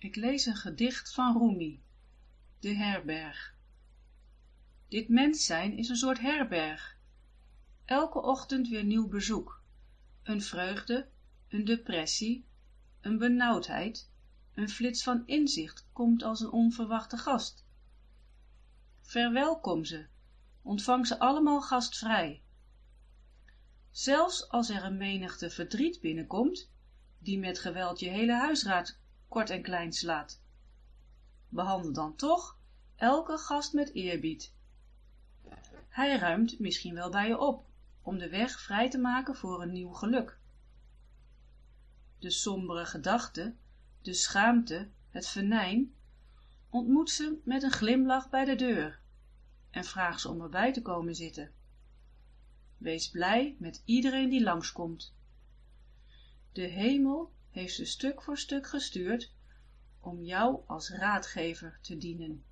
Ik lees een gedicht van Rumi, De herberg. Dit mens zijn is een soort herberg. Elke ochtend weer nieuw bezoek. Een vreugde, een depressie, een benauwdheid, een flits van inzicht komt als een onverwachte gast. Verwelkom ze, ontvang ze allemaal gastvrij. Zelfs als er een menigte verdriet binnenkomt, die met geweld je hele huisraad kort en klein slaat. Behandel dan toch elke gast met eerbied. Hij ruimt misschien wel bij je op, om de weg vrij te maken voor een nieuw geluk. De sombere gedachte, de schaamte, het venijn, ontmoet ze met een glimlach bij de deur en vraag ze om erbij te komen zitten. Wees blij met iedereen die langskomt. De hemel heeft ze stuk voor stuk gestuurd om jou als raadgever te dienen.